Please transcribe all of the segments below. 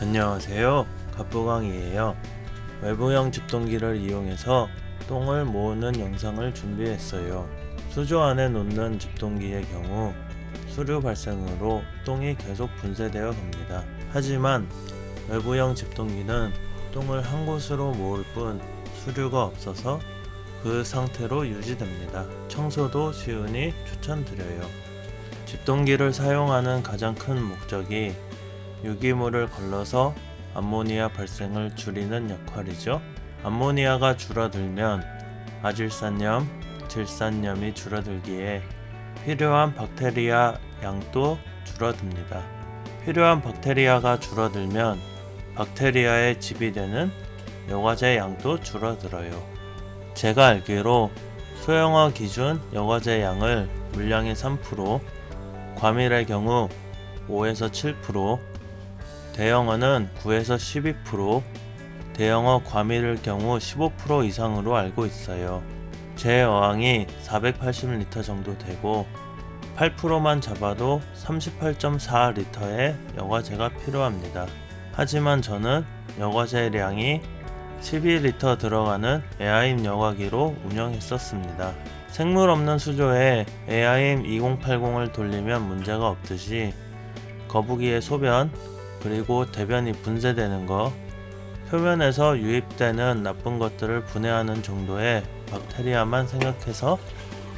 안녕하세요. 갑부광이에요. 외부형 집동기를 이용해서 똥을 모으는 영상을 준비했어요. 수조 안에 놓는 집동기의 경우 수류 발생으로 똥이 계속 분쇄되어 갑니다. 하지만 외부형 집동기는 똥을 한 곳으로 모을 뿐 수류가 없어서 그 상태로 유지됩니다. 청소도 쉬우니 추천드려요. 집동기를 사용하는 가장 큰 목적이 유기물을 걸러서 암모니아 발생을 줄이는 역할이죠. 암모니아가 줄어들면 아질산염, 질산염이 줄어들기에 필요한 박테리아 양도 줄어듭니다. 필요한 박테리아가 줄어들면 박테리아의 집이 되는 여과제 양도 줄어들어요. 제가 알기로 소형화 기준 여과제 양을 물량의 3%, 과밀의 경우 5에서 7%, 대형어는 9에서 12%, 대형어 과밀일 경우 15% 이상으로 알고 있어요. 제 어항이 480리터 정도 되고 8%만 잡아도 38.4리터의 여과제가 필요합니다. 하지만 저는 여과제량이 12리터 들어가는 에아임 여과기로 운영했었습니다. 생물 없는 수조에 에아임 2080을 돌리면 문제가 없듯이 거북이의 소변, 그리고 대변이 분쇄되는 것, 표면에서 유입되는 나쁜 것들을 분해하는 정도의 박테리아만 생각해서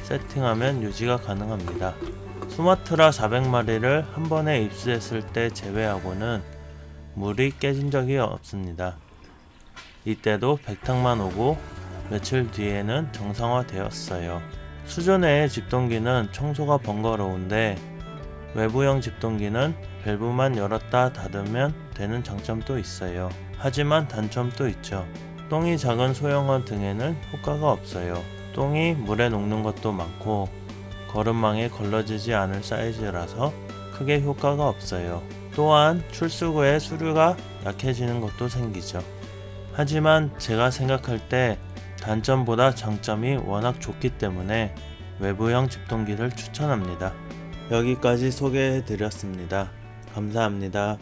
세팅하면 유지가 가능합니다. 수마트라 400마리를 한 번에 입수했을 때 제외하고는 물이 깨진 적이 없습니다. 이때도 백탕만 오고 며칠 뒤에는 정상화되었어요. 수조 내의 집동기는 청소가 번거로운데 외부형 집동기는 밸브만 열었다 닫으면 되는 장점도 있어요. 하지만 단점도 있죠. 똥이 작은 소형어 등에는 효과가 없어요. 똥이 물에 녹는 것도 많고 거름망에 걸러지지 않을 사이즈라서 크게 효과가 없어요. 또한 출수 후에 수류가 약해지는 것도 생기죠. 하지만 제가 생각할 때 단점보다 장점이 워낙 좋기 때문에 외부형 집동기를 추천합니다. 여기까지 소개해 드렸습니다. 감사합니다.